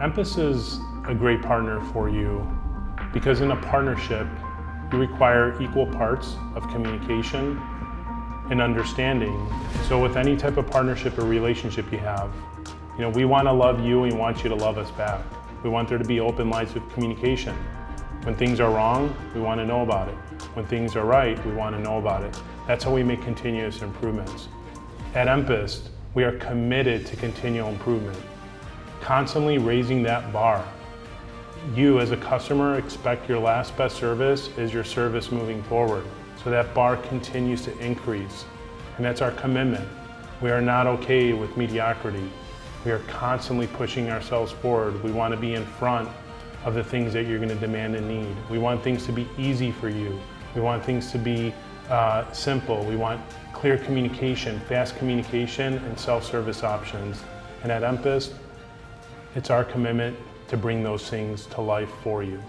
Empist is a great partner for you because in a partnership, you require equal parts of communication and understanding. So with any type of partnership or relationship you have, you know, we want to love you and we want you to love us back. We want there to be open lines of communication. When things are wrong, we want to know about it. When things are right, we want to know about it. That's how we make continuous improvements. At Empist, we are committed to continual improvement, constantly raising that bar. You as a customer expect your last best service is your service moving forward. So that bar continues to increase. And that's our commitment. We are not okay with mediocrity. We are constantly pushing ourselves forward. We want to be in front of the things that you're going to demand and need. We want things to be easy for you. We want things to be uh, simple. We want clear communication, fast communication, and self-service options. And at Empist, it's our commitment to bring those things to life for you.